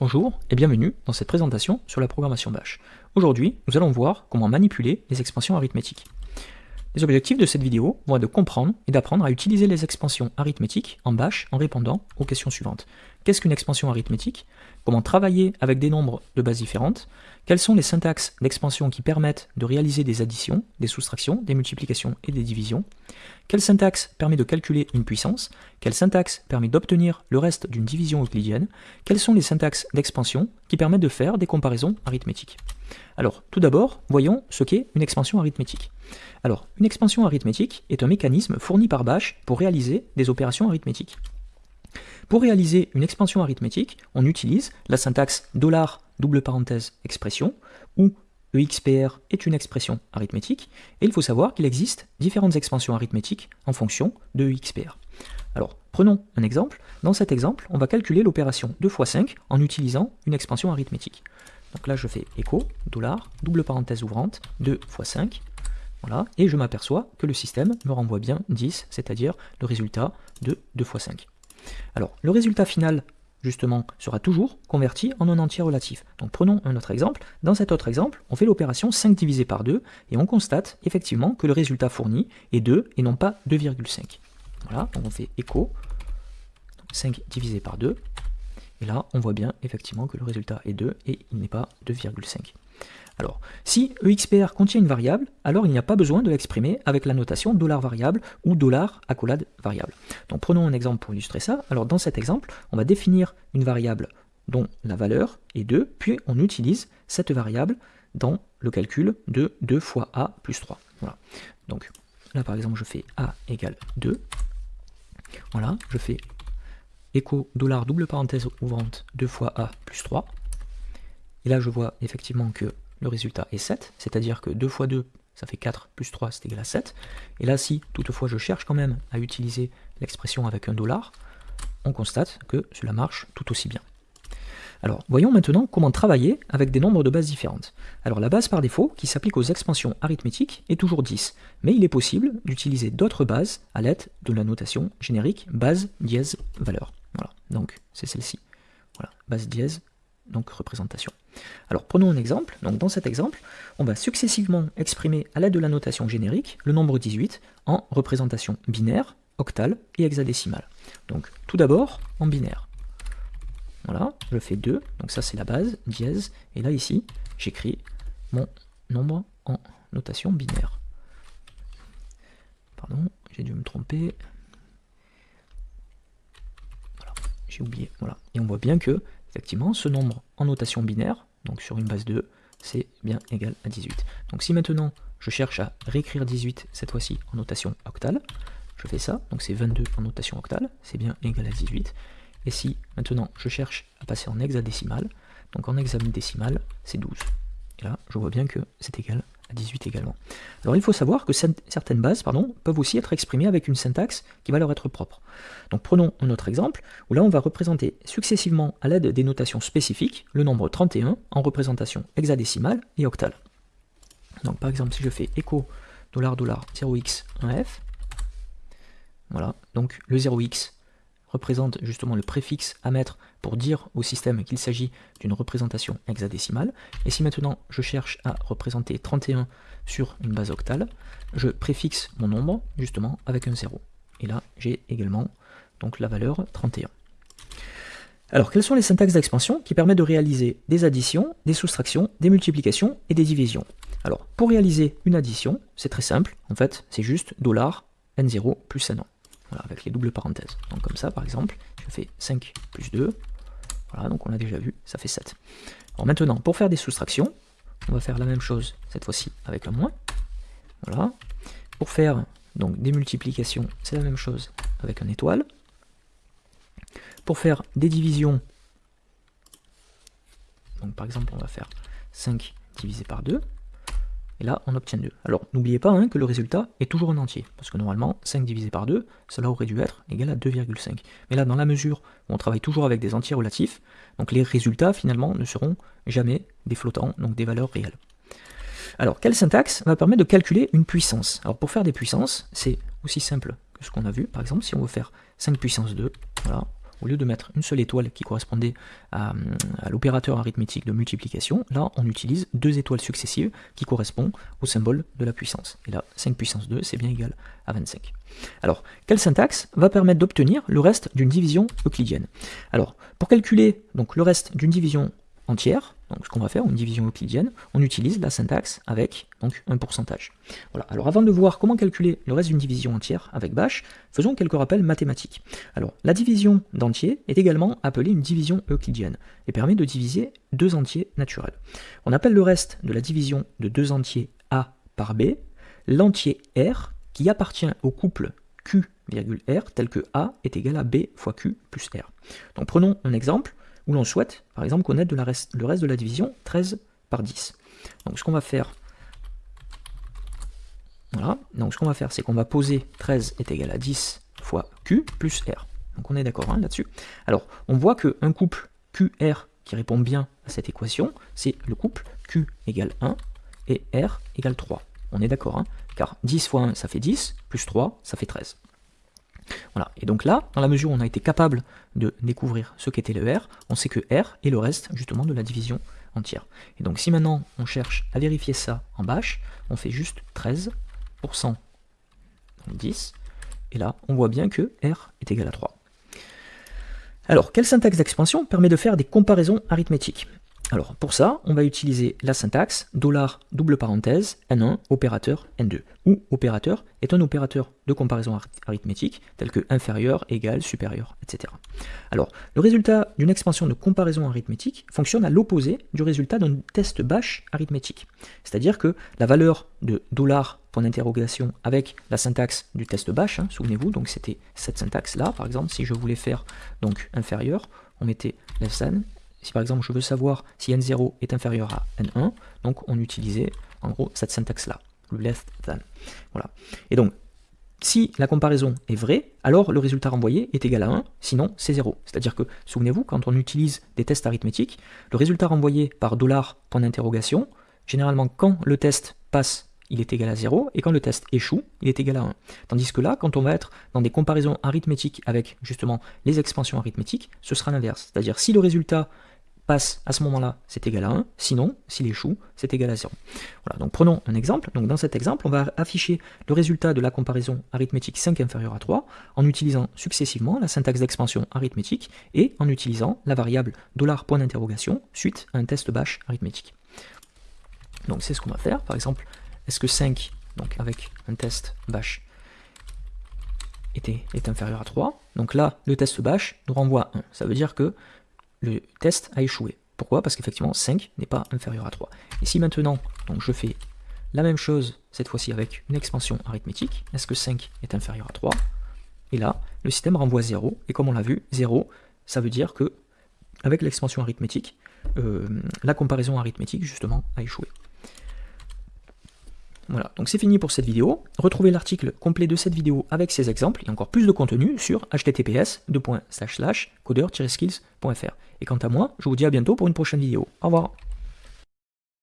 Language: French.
Bonjour et bienvenue dans cette présentation sur la programmation Bash. Aujourd'hui, nous allons voir comment manipuler les expansions arithmétiques. Les objectifs de cette vidéo vont être de comprendre et d'apprendre à utiliser les expansions arithmétiques en Bash en répondant aux questions suivantes. Qu'est-ce qu'une expansion arithmétique? Comment travailler avec des nombres de bases différentes? Quelles sont les syntaxes d'expansion qui permettent de réaliser des additions, des soustractions, des multiplications et des divisions? Quelle syntaxe permet de calculer une puissance? Quelle syntaxe permet d'obtenir le reste d'une division euclidienne? Quelles sont les syntaxes d'expansion qui permettent de faire des comparaisons arithmétiques? Alors, tout d'abord, voyons ce qu'est une expansion arithmétique. Alors, une expansion arithmétique est un mécanisme fourni par Bash pour réaliser des opérations arithmétiques. Pour réaliser une expansion arithmétique, on utilise la syntaxe dollar double parenthèse expression où EXPR est une expression arithmétique et il faut savoir qu'il existe différentes expansions arithmétiques en fonction de EXPR. Alors, prenons un exemple. Dans cet exemple, on va calculer l'opération 2 fois 5 en utilisant une expansion arithmétique. Donc là, je fais écho, dollar, double parenthèse ouvrante, 2 fois 5, voilà, et je m'aperçois que le système me renvoie bien 10, c'est-à-dire le résultat de 2 fois 5. Alors, le résultat final, justement, sera toujours converti en un entier relatif. Donc prenons un autre exemple. Dans cet autre exemple, on fait l'opération 5 divisé par 2, et on constate effectivement que le résultat fourni est 2 et non pas 2,5. Voilà, on fait écho, 5 divisé par 2, et là, on voit bien effectivement que le résultat est 2 et il n'est pas 2,5. Alors, si EXPR contient une variable, alors il n'y a pas besoin de l'exprimer avec la notation $variable ou $accolade variable. Donc prenons un exemple pour illustrer ça. Alors dans cet exemple, on va définir une variable dont la valeur est 2, puis on utilise cette variable dans le calcul de 2 fois a plus 3. Voilà. Donc là par exemple je fais a égale 2. Voilà, je fais écho dollar double parenthèse ouvrante 2 fois a plus 3. Et là je vois effectivement que le résultat est 7, c'est-à-dire que 2 fois 2, ça fait 4, plus 3, c'est égal à 7. Et là, si toutefois je cherche quand même à utiliser l'expression avec un dollar, on constate que cela marche tout aussi bien. Alors, voyons maintenant comment travailler avec des nombres de bases différentes. Alors, la base par défaut, qui s'applique aux expansions arithmétiques, est toujours 10, mais il est possible d'utiliser d'autres bases à l'aide de la notation générique base dièse valeur. Voilà, donc c'est celle-ci. Voilà, base dièse donc représentation. Alors prenons un exemple. Donc dans cet exemple, on va successivement exprimer à l'aide de la notation générique le nombre 18 en représentation binaire, octale et hexadécimale. Donc tout d'abord en binaire. Voilà, je fais 2, donc ça c'est la base, dièse, et là ici, j'écris mon nombre en notation binaire. Pardon, j'ai dû me tromper. Voilà, j'ai oublié, voilà. Et on voit bien que effectivement, ce nombre en notation binaire, donc sur une base 2, c'est bien égal à 18. Donc si maintenant je cherche à réécrire 18, cette fois-ci en notation octale, je fais ça, donc c'est 22 en notation octale, c'est bien égal à 18. Et si maintenant je cherche à passer en hexadécimal, donc en hexadécimal, c'est 12. Et là, je vois bien que c'est égal à 18 également. Alors il faut savoir que certaines bases peuvent aussi être exprimées avec une syntaxe qui va leur être propre. Donc prenons un autre exemple, où là on va représenter successivement à l'aide des notations spécifiques le nombre 31 en représentation hexadécimale et octale. Donc par exemple si je fais echo $$0x 1f, voilà, donc le 0x représente justement le préfixe à mettre pour dire au système qu'il s'agit d'une représentation hexadécimale. Et si maintenant je cherche à représenter 31 sur une base octale, je préfixe mon nombre justement avec un 0. Et là j'ai également donc la valeur 31. Alors quelles sont les syntaxes d'expansion qui permettent de réaliser des additions, des soustractions, des multiplications et des divisions? Alors pour réaliser une addition, c'est très simple, en fait c'est juste $n0 plus n1 avec les doubles parenthèses. Donc comme ça, par exemple, je fais 5 plus 2, voilà, donc on l'a déjà vu, ça fait 7. Alors maintenant, pour faire des soustractions, on va faire la même chose, cette fois-ci, avec un moins. Voilà. Pour faire donc des multiplications, c'est la même chose avec un étoile. Pour faire des divisions, par exemple, on va faire 5 divisé par 2. Et là, on obtient 2. Alors, n'oubliez pas hein, que le résultat est toujours un entier, parce que normalement, 5 divisé par 2, cela aurait dû être égal à 2,5. Mais là, dans la mesure où on travaille toujours avec des entiers relatifs, donc les résultats, finalement, ne seront jamais des flottants, donc des valeurs réelles. Alors, quelle syntaxe va permettre de calculer une puissance? Alors, pour faire des puissances, c'est aussi simple que ce qu'on a vu. Par exemple, si on veut faire 5 puissance 2, voilà, au lieu de mettre une seule étoile qui correspondait à, l'opérateur arithmétique de multiplication, là on utilise deux étoiles successives qui correspondent au symbole de la puissance. Et là, 5 puissance 2, c'est bien égal à 25. Alors, quelle syntaxe va permettre d'obtenir le reste d'une division euclidienne? Alors, pour calculer donc, le reste d'une division entière, donc ce qu'on va faire, une division euclidienne, on utilise la syntaxe avec donc un pourcentage. Voilà. Alors avant de voir comment calculer le reste d'une division entière avec bash, faisons quelques rappels mathématiques. Alors la division d'entier est également appelée une division euclidienne et permet de diviser deux entiers naturels. On appelle le reste de la division de deux entiers a par b l'entier r qui appartient au couple q, r tel que a est égal à b fois q plus r. Donc prenons un exemple où l'on souhaite, par exemple, connaître le reste de la division 13 par 10. Donc ce qu'on va faire, voilà, donc ce qu'on va faire, c'est qu'on va poser 13 est égal à 10 fois Q plus R. Donc on est d'accord hein, là-dessus. Alors, on voit qu'un couple QR qui répond bien à cette équation, c'est le couple Q égale 1 et R égale 3. On est d'accord, hein, car 10 fois 1, ça fait 10, plus 3, ça fait 13. Et donc là, dans la mesure où on a été capable de découvrir ce qu'était le R, on sait que R est le reste justement de la division entière. Et donc si maintenant on cherche à vérifier ça en bash, on fait juste 13%, 10, et là on voit bien que R est égal à 3. Alors, quelle syntaxe d'expansion permet de faire des comparaisons arithmétiques? Alors pour ça, on va utiliser la syntaxe dollar double parenthèse n1 opérateur n2, où opérateur est un opérateur de comparaison arithmétique tel que inférieur, égal, supérieur, etc. Alors le résultat d'une expansion de comparaison arithmétique fonctionne à l'opposé du résultat d'un test bash arithmétique. C'est-à-dire que la valeur de dollar point d'interrogation avec la syntaxe du test bash, hein, souvenez-vous, donc c'était cette syntaxe là, par exemple, si je voulais faire donc inférieur, on mettait less si par exemple je veux savoir si n0 est inférieur à n1, donc on utilisait en gros cette syntaxe-là, le less than. Voilà. Et donc, si la comparaison est vraie, alors le résultat renvoyé est égal à 1, sinon c'est 0. C'est-à-dire que, souvenez-vous, quand on utilise des tests arithmétiques, le résultat renvoyé par dollar point d'interrogation, généralement quand le test passe, il est égal à 0, et quand le test échoue, il est égal à 1. Tandis que là, quand on va être dans des comparaisons arithmétiques avec justement les expansions arithmétiques, ce sera l'inverse. C'est-à-dire si le résultat passe à ce moment-là, c'est égal à 1. Sinon, s'il échoue, c'est égal à 0. Voilà, donc prenons un exemple. Donc dans cet exemple, on va afficher le résultat de la comparaison arithmétique 5 inférieur à 3 en utilisant successivement la syntaxe d'expansion arithmétique et en utilisant la variable point d'interrogation suite à un test bash arithmétique. Donc c'est ce qu'on va faire. Par exemple, est-ce que 5, donc avec un test bash, est inférieur à 3 Donc là, le test bash nous renvoie 1. Ça veut dire que le test a échoué. Pourquoi? Parce qu'effectivement 5 n'est pas inférieur à 3. Et si maintenant donc je fais la même chose, cette fois-ci avec une expansion arithmétique, est-ce que 5 est inférieur à 3 Et là, le système renvoie 0, et comme on l'a vu, 0, ça veut dire que avec l'expansion arithmétique, euh, la comparaison arithmétique justement a échoué. Voilà, donc c'est fini pour cette vidéo. Retrouvez l'article complet de cette vidéo avec ses exemples et encore plus de contenu sur https coder-skills.fr. Et quant à moi, je vous dis à bientôt pour une prochaine vidéo. Au revoir